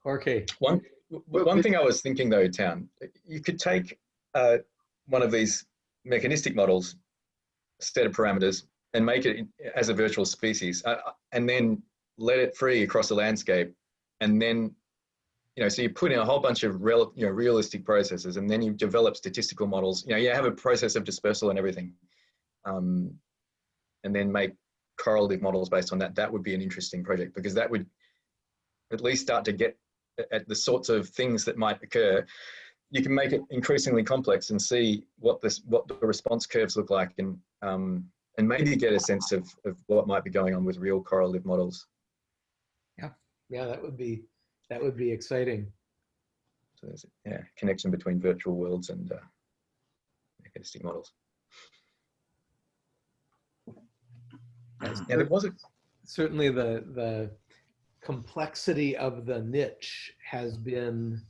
Okay. One one thing I was thinking though, Town, you could take uh, one of these mechanistic models, set of parameters, and make it as a virtual species, uh, uh, and then let it free across the landscape, and then you know, so you put in a whole bunch of real, you know, realistic processes, and then you develop statistical models. You know, you have a process of dispersal and everything, um, and then make correlative models based on that. That would be an interesting project because that would at least start to get at- at the sorts of things that might occur, you can make it increasingly complex and see what this what the response curves look like, and um, and maybe get a sense of of what might be going on with real correlative models. Yeah, yeah, that would be that would be exciting. So there's a yeah, connection between virtual worlds and uh, mechanistic models. Yeah, there was a certainly the the complexity of the niche has been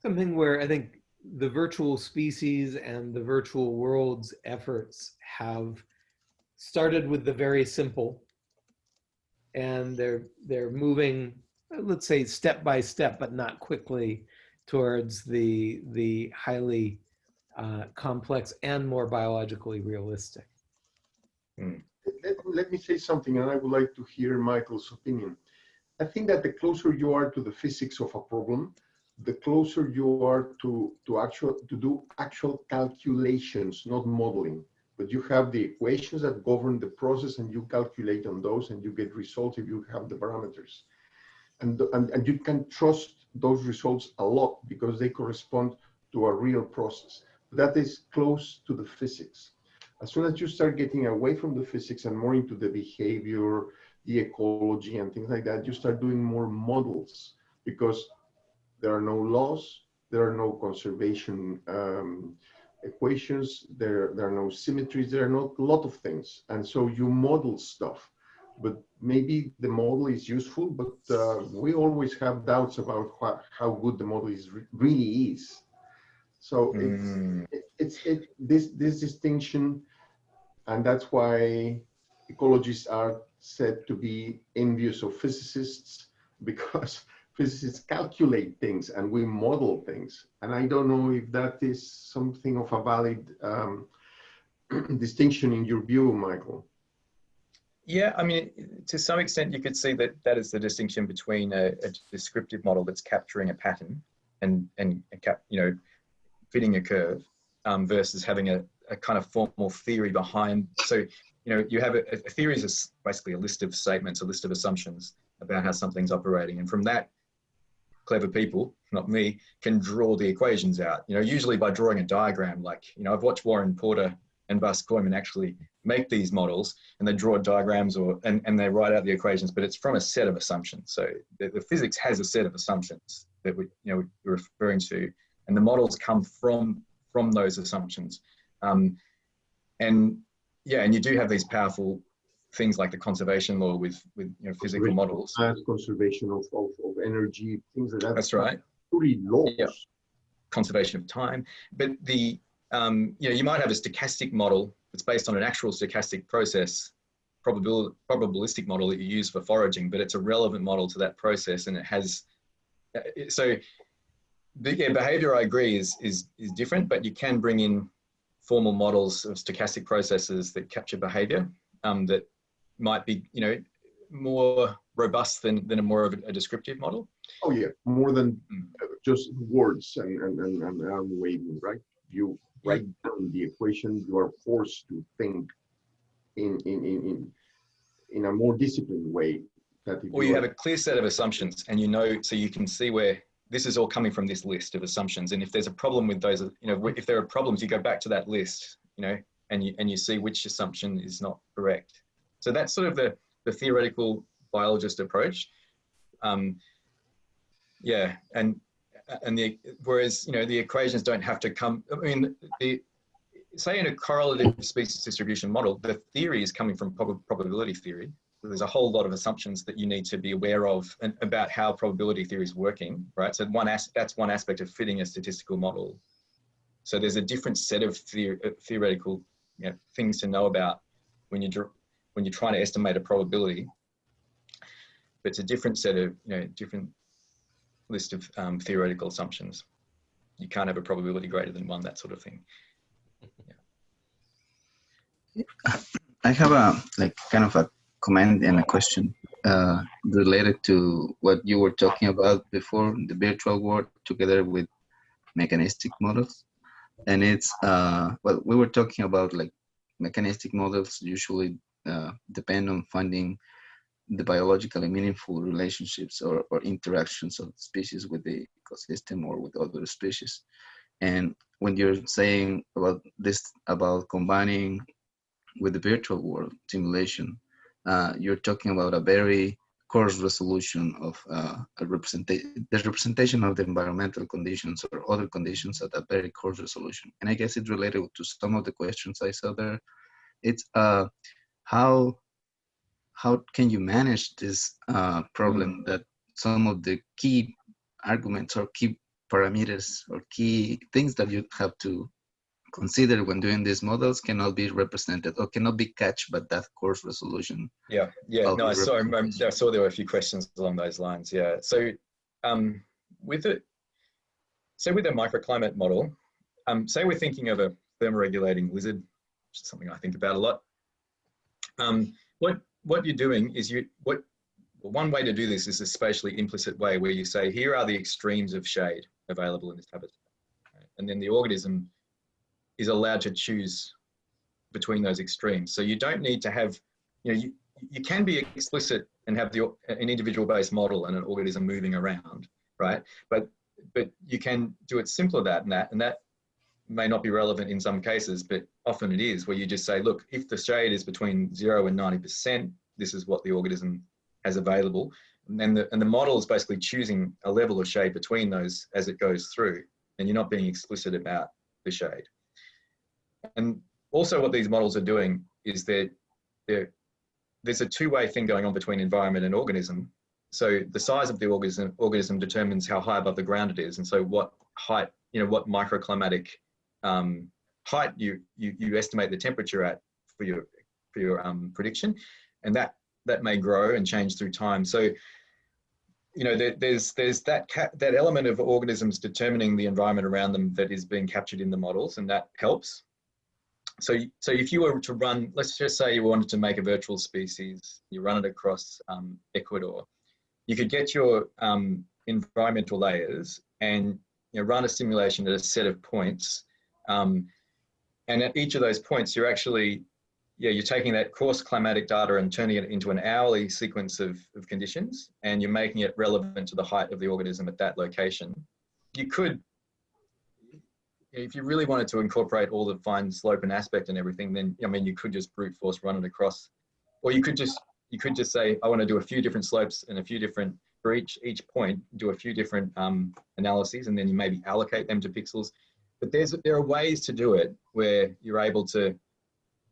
something where I think the virtual species and the virtual worlds efforts have started with the very simple. And they're they're moving let's say step by step but not quickly towards the the highly uh, complex and more biologically realistic. Let, let me say something, and I would like to hear Michael's opinion. I think that the closer you are to the physics of a problem, the closer you are to to actual to do actual calculations, not modeling. But you have the equations that govern the process, and you calculate on those, and you get results if you have the parameters. And, and, and you can trust those results a lot because they correspond to a real process. That is close to the physics as soon as you start getting away from the physics and more into the behavior, the ecology and things like that, you start doing more models because there are no laws, there are no conservation um, equations, there, there are no symmetries, there are not a lot of things. And so you model stuff, but maybe the model is useful, but uh, we always have doubts about how, how good the model is really is. So it's, Mm. it, it's it, this this distinction, and that's why ecologists are said to be envious of physicists because physicists calculate things and we model things. And I don't know if that is something of a valid um, distinction in your view, Michael. Yeah, I mean, to some extent, you could see that that is the distinction between a, a descriptive model that's capturing a pattern and and cap, you know, fitting a curve, um, versus having a, a kind of formal theory behind. So, you know, you have a, a theory is basically a list of statements, a list of assumptions about how something's operating, and from that clever people, not me, can draw the equations out. You know, usually by drawing a diagram, like, you know, I've watched Warren Porter and Bas Kooijman actually make these models and they draw diagrams or and, and they write out the equations, but it's from a set of assumptions. So the, the physics has a set of assumptions that we, you know, we're referring to, and the models come from from those assumptions. Um, and yeah, and you do have these powerful things like the conservation law with with you know physical models. Conservation of, of, of energy, things like that. That's right. Pretty laws. Yeah. Conservation of time, but the um, you know you might have a stochastic model that's based on an actual stochastic process, probabil probabilistic model that you use for foraging, but it's a relevant model to that process, and it has uh, so the yeah, behavior. I agree is is is different, but you can bring in formal models of stochastic processes that capture behavior um, that might be, you know, more robust than, than a more of a, descriptive model. Oh yeah, more than Mm. uh, just words and, and, and, and waving, right? You write down the equation, you are forced to think in, in, in, in, in a more disciplined way. Or you are- have a clear set of assumptions and you know, so you can see where this is all coming from this list of assumptions. And if there's a problem with those, you know, if there are problems, you go back to that list, you know, and you, and you see which assumption is not correct. So that's sort of the, the theoretical biologist approach. Um, yeah, and and the whereas you know the equations don't have to come. I mean, the say in a correlative species distribution model, the theory is coming from prob probability theory. There's a whole lot of assumptions that you need to be aware of and about how probability theory is working, right? So one as that's one aspect of fitting a statistical model. So there's a different set of theor theoretical you know, things to know about when you when you're trying to estimate a probability. But it's a different set of you know different list of um, theoretical assumptions. You can't have a probability greater than one, that sort of thing. I have a like kind of a comment and a question uh, related to what you were talking about before the virtual world together with mechanistic models. And it's, uh, well, we were talking about like mechanistic models usually uh, depend on finding the biologically meaningful relationships or, or interactions of species with the ecosystem or with other species. And when you're saying about this, about combining with the virtual world simulation, uh, you're talking about a very coarse resolution of uh, a representation, the representation of the environmental conditions or other conditions at a very coarse resolution. And I guess it's related to some of the questions I saw there. It's uh, how how can you manage this uh, problem that some of the key arguments or key parameters or key things that you have to consider when doing these models cannot be represented or cannot be catched by that coarse resolution. Yeah, yeah. No, I saw. I saw there were a few questions along those lines. Yeah. So, um, with it, say with a microclimate model, um, say we're thinking of a thermoregulating lizard, which is something I think about a lot. Um, what what you're doing is you what one way to do this is a spatially implicit way where you say here are the extremes of shade available in this habitat, right? and then the organism is allowed to choose between those extremes. So you don't need to have, you know, you, you can be explicit and have the, an individual based model and an organism moving around, right? But, but you can do it simpler than that, and that may not be relevant in some cases, but often it is, where you just say, look, if the shade is between zero and 90%, this is what the organism has available. And the, and the model is basically choosing a level of shade between those as it goes through, and you're not being explicit about the shade. And also what these models are doing is that there's a two-way thing going on between environment and organism. So the size of the organism, organism determines how high above the ground it is. And so what height, you know, what microclimatic um, height you, you, you estimate the temperature at for your, for your um, prediction. And that, that may grow and change through time. So, you know, there, there's, there's that, that element of organisms determining the environment around them that is being captured in the models and that helps so, so if you were to run, let's just say you wanted to make a virtual species, you run it across um, Ecuador, you could get your um, environmental layers and you know, run a simulation at a set of points. Um, and at each of those points, you're actually yeah, you're taking that coarse climatic data and turning it into an hourly sequence of, of conditions, and you're making it relevant to the height of the organism at that location. You could, if you really wanted to incorporate all the fine slope and aspect and everything, then I mean, you could just brute force run it across, or you could just you could just say, I want to do a few different slopes and a few different for each each point, do a few different um, analyses, and then you maybe allocate them to pixels. But there's there are ways to do it where you're able to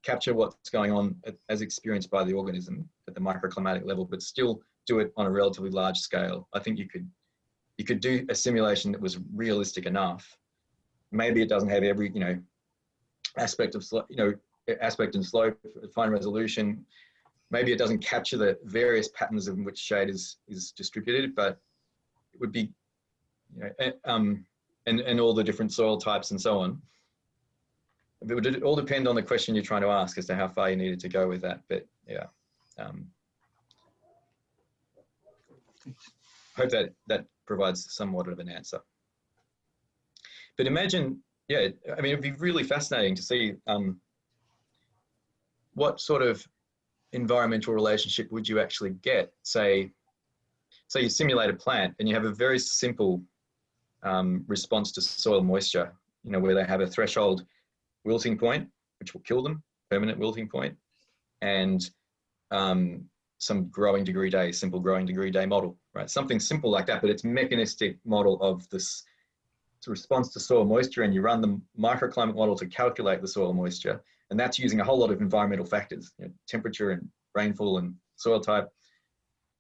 capture what's going on as experienced by the organism at the microclimatic level, but still do it on a relatively large scale. I think you could you could do a simulation that was realistic enough. Maybe it doesn't have every you know aspect of you know aspect and slope, fine resolution. Maybe it doesn't capture the various patterns in which shade is is distributed, but it would be you know um and and all the different soil types and so on it would all depend on the question you're trying to ask as to how far you needed to go with that. But yeah, um, hope that that provides somewhat of an answer. But imagine, yeah, I mean, it'd be really fascinating to see um, what sort of environmental relationship would you actually get? Say, say you simulate a plant and you have a very simple um, response to soil moisture, you know, where they have a threshold wilting point, which will kill them, permanent wilting point, and um, some growing degree day, simple growing degree day model, right? Something simple like that, but it's mechanistic model of this response to soil moisture and you run the microclimate model to calculate the soil moisture. And that's using a whole lot of environmental factors, you know, temperature and rainfall and soil type.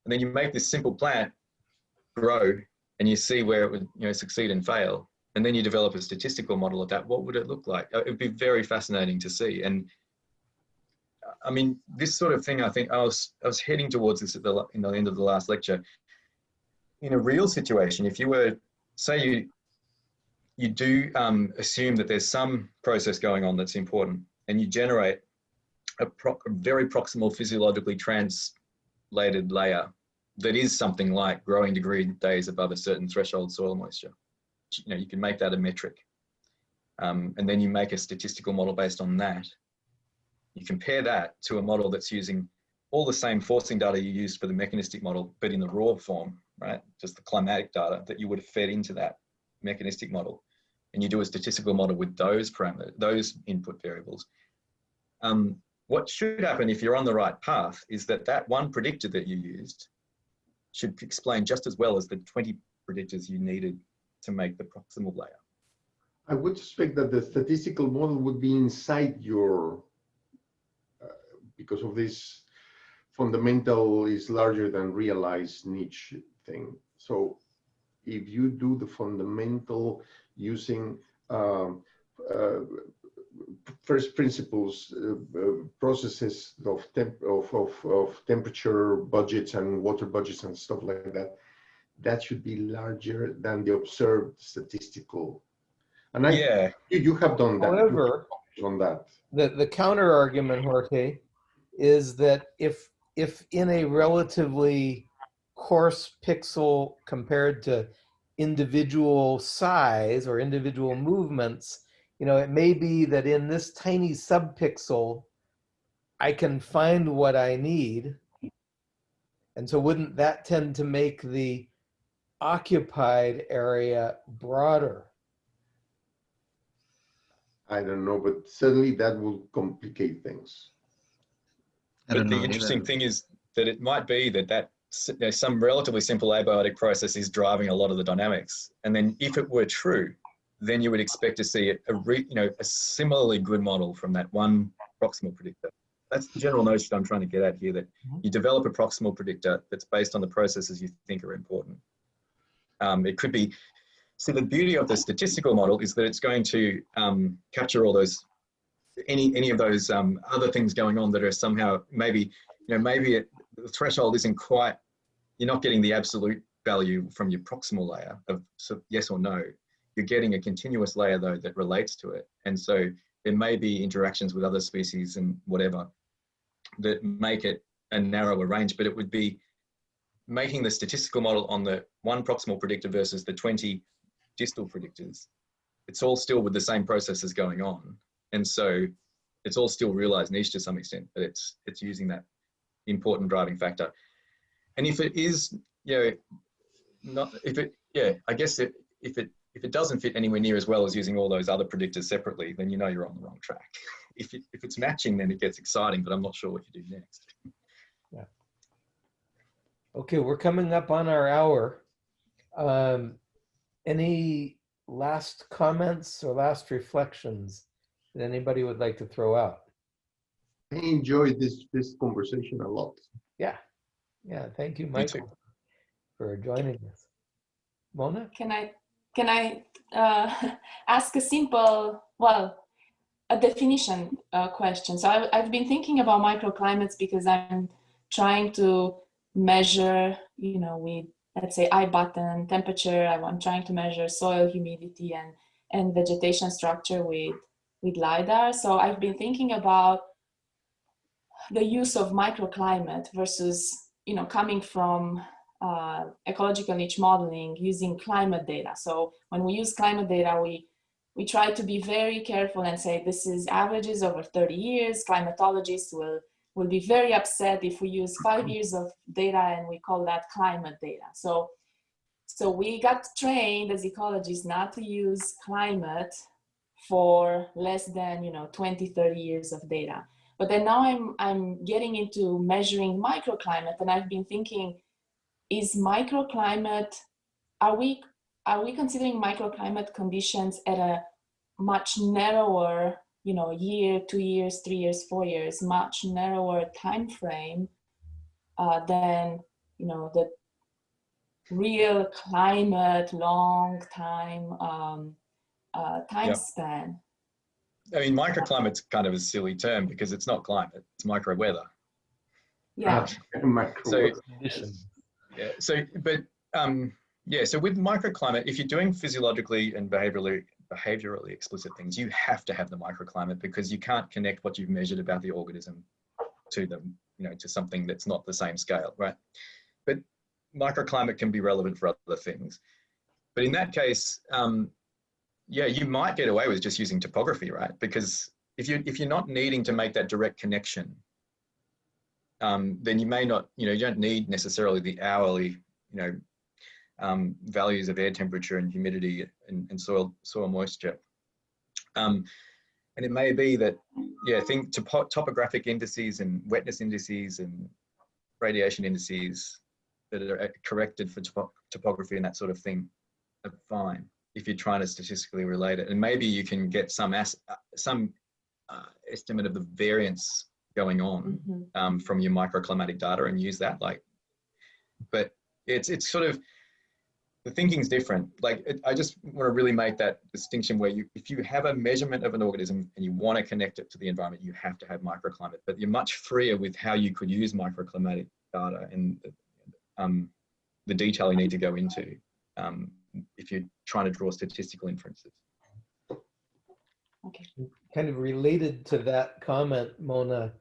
And then you make this simple plant grow and you see where it would you know, succeed and fail and then you develop a statistical model of that, what would it look like? Uh, It'd be very fascinating to see. And I mean, this sort of thing, I think I was, I was heading towards this at the, in the end of the last lecture. In a real situation, if you were, say you, you do um, assume that there's some process going on that's important and you generate a, pro a very proximal physiologically translated layer that is something like growing degree days above a certain threshold soil moisture you know, you can make that a metric. Um, and then you make a statistical model based on that. You compare that to a model that's using all the same forcing data you used for the mechanistic model, but in the raw form, right? Just the climatic data that you would have fed into that mechanistic model. And you do a statistical model with those parameters, those input variables. Um, what should happen if you're on the right path is that that one predictor that you used should explain just as well as the 20 predictors you needed to make the proximal layer. I would suspect that the statistical model would be inside your, uh, because of this fundamental is larger than realized niche thing. So if you do the fundamental using um, uh, first principles uh, uh, processes of, temp of, of, of temperature budgets and water budgets and stuff like that, that should be larger than the observed statistical. And I, yeah, you, you have done that. However, on that. The, the counter argument, Jorge, is that if, if in a relatively coarse pixel compared to individual size or individual movements, you know, it may be that in this tiny subpixel, I can find what I need. And so wouldn't that tend to make the occupied area broader? I don't know, but certainly that will complicate things. but the interesting thing is that it might be that that you know, some relatively simple abiotic process is driving a lot of the dynamics. And then if it were true, then you would expect to see a, re, you know, a similarly good model from that one proximal predictor. That's the general notion I'm trying to get at here, that Mm-hmm. you develop a proximal predictor that's based on the processes you think are important. Um, it could be, so the beauty of the statistical model is that it's going to um, capture all those, any, any of those um, other things going on that are somehow, maybe, you know, maybe it, the threshold isn't quite, you're not getting the absolute value from your proximal layer of so yes or no. You're getting a continuous layer though that relates to it. And so there may be interactions with other species and whatever that make it a narrower range, but it would be making the statistical model on the one proximal predictor versus the 20 distal predictors, it's all still with the same processes going on. And so it's all still realized niche to some extent, but it's it's using that important driving factor. And if it is, you know, not if it, yeah, I guess it, if it if it doesn't fit anywhere near as well as using all those other predictors separately, then you know you're on the wrong track. if it, if it's matching, then it gets exciting, but I'm not sure what you do next. Yeah. Okay, we're coming up on our hour. Um, any last comments or last reflections that anybody would like to throw out? I enjoyed this this conversation a lot. Yeah, yeah. Thank you, too. Michael, for joining us. Mona? Can I can I uh, ask a simple, well, a definition uh, question? So I, I've been thinking about microclimates because I'm trying to measure, you know, with let's say iButton temperature. I'm trying to measure soil humidity and and vegetation structure with with lidar. So I've been thinking about the use of microclimate versus you know coming from uh, ecological niche modeling using climate data. So when we use climate data, we we try to be very careful and say this is averages over 30 years. Climatologists will will be very upset if we use five years of data and we call that climate data. So so we got trained as ecologists not to use climate for less than you know 20 30 years of data but then now i'm i'm getting into measuring microclimate and i've been thinking is microclimate are we are we considering microclimate conditions at a much narrower you know year two years three years four years much narrower time frame uh, than you know the real climate long time um, uh, time Yep. span I mean, microclimate's kind of a silly term because it's not climate, it's micro weather. yeah So- Conditions. Yeah. So, but um, yeah. So with microclimate, if you're doing physiologically and behaviorally behaviorally explicit things, you have to have the microclimate because you can't connect what you've measured about the organism to them, you know, to something that's not the same scale, right? But microclimate can be relevant for other things. But in that case, um, yeah, you might get away with just using topography, right? Because if you if you're not needing to make that direct connection, um, then you may not, you know, you don't need necessarily the hourly, you know, um, values of air temperature and humidity and, and soil soil moisture. Um, and it may be that, yeah, think topo topographic indices and wetness indices and radiation indices that are uh, corrected for topo topography and that sort of thing are fine if you're trying to statistically relate it. And maybe you can get some uh, some uh, estimate of the variance going on Mhm. um, from your microclimatic data and use that like but it's it's sort of the thinking's different. Like it, i just want to really make that distinction where you if you have a measurement of an organism and you want to connect it to the environment you have to have microclimate but you're much freer with how you could use microclimatic data and um, the detail you need to go into um, if you're trying to draw statistical inferences. Okay. Kind of related to that comment, Mona,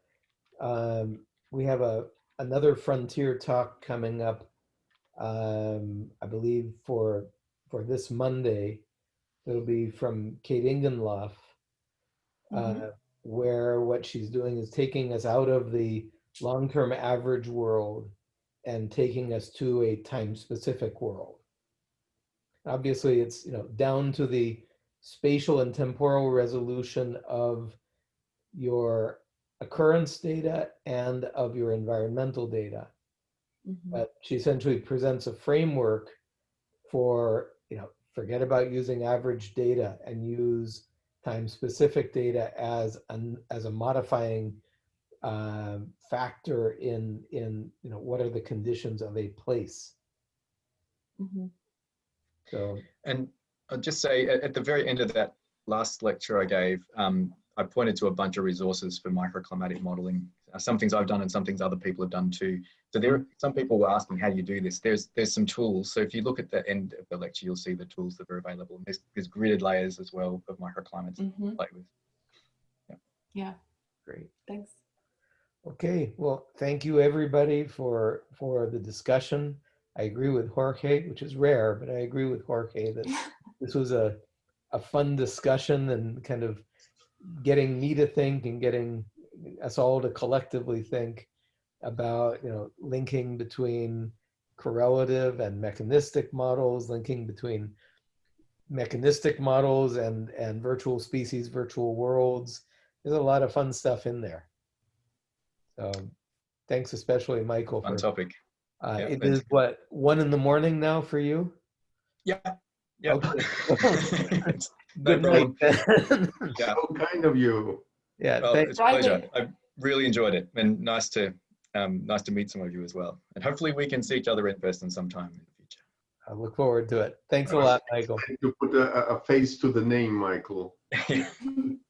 um, we have a another frontier talk coming up, um, I believe for for this Monday. It'll be from Kate Ingenloff, uh, Mhm. where what she's doing is taking us out of the long-term average world and taking us to a time-specific world. Obviously, it's you know down to the spatial and temporal resolution of your occurrence data and of your environmental data. Mhm. But she essentially presents a framework for, you know, forget about using average data and use time-specific data as an as a modifying um, factor in in you know what are the conditions of a place. Mhm. So And I'll just say at, at the very end of that last lecture I gave, um, I pointed to a bunch of resources for microclimatic modeling. Uh, some things I've done and some things other people have done too. So there, some people were asking, how do you do this? There's there's some tools. So if you look at the end of the lecture, you'll see the tools that are available. There's, there's gridded layers as well of microclimates to Mhm. play with. yeah great. thanks Okay, well, thank you everybody for for the discussion. I agree with Jorge, which is rare, but I agree with Jorge that this was a a fun discussion and kind of getting me to think and getting us all to collectively think about, you know, linking between correlative and mechanistic models, linking between mechanistic models and, and virtual species, virtual worlds. There's a lot of fun stuff in there. So thanks especially Michael Fun for, topic. uh, Yeah, it is what, one in the morning now for you? Yeah. Yeah. Okay. It's- No Good night. yeah. So kind of you. Yeah, Well, thanks. it's a pleasure. I really enjoyed it, and nice to um, nice to meet some of you as well. And hopefully, we can see each other in person sometime in the future. I look forward to it. Thanks a lot, Michael. To put a, a- a face to the name, Michael.